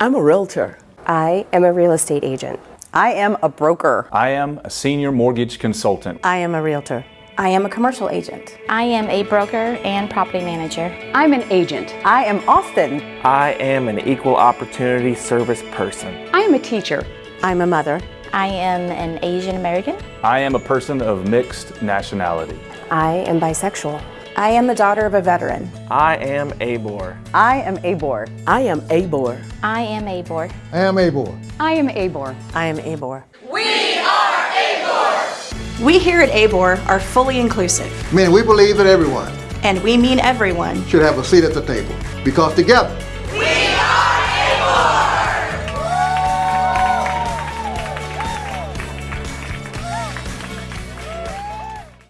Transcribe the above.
I'm a realtor. I am a real estate agent. I am a broker. I am a senior mortgage consultant. I am a realtor. I am a commercial agent. I am a broker and property manager. I'm an agent. I am Austin. I am an equal opportunity service person. I am a teacher. I'm a mother. I am an Asian American. I am a person of mixed nationality. I am bisexual. I am the daughter of a veteran. I am ABOR. I am ABOR. I am ABOR. I am ABOR. I am ABOR. I am ABOR. I am ABOR. We are ABOR! We here at ABOR are fully inclusive. I mean, we believe that everyone and we mean everyone should have a seat at the table because together